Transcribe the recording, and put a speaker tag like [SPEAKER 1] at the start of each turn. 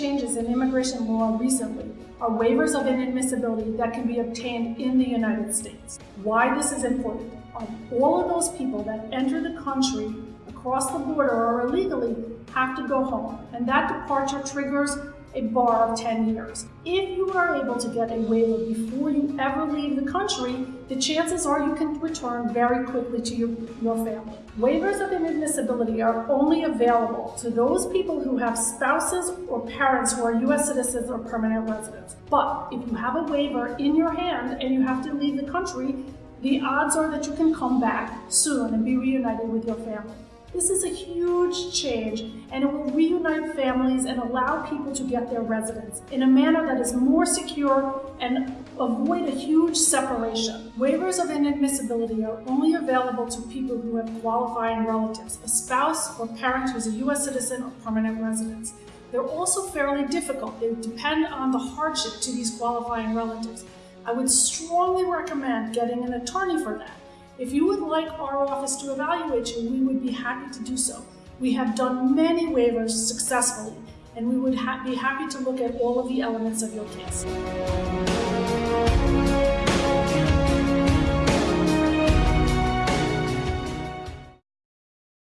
[SPEAKER 1] immigration law recently are waivers of inadmissibility that can be obtained in the United States. Why this is important. All of those people that enter the country across the border or illegally have to go home, and that departure triggers a bar of 10 years. If you are able to get a waiver before you ever leave the country, the chances are you can return very quickly to your, your family. Waivers of inadmissibility are only available to those people who have spouses or parents who are U.S. citizens or permanent residents. But if you have a waiver in your hand and you have to leave the country, the odds are that you can come back soon and be reunited with your family. This is a huge change and it will reunite families and allow people to get their residence in a manner that is more secure and avoid a huge separation. Waivers of inadmissibility are only available to people who have qualifying relatives, a spouse or parent who is a U.S. citizen or permanent resident. They're also fairly difficult. They depend on the hardship to these qualifying relatives. I would strongly recommend getting an attorney for that. If you would like our office to evaluate you, we would be happy to do so. We have done many waivers successfully, and we would ha be happy to look at all of the elements of your case.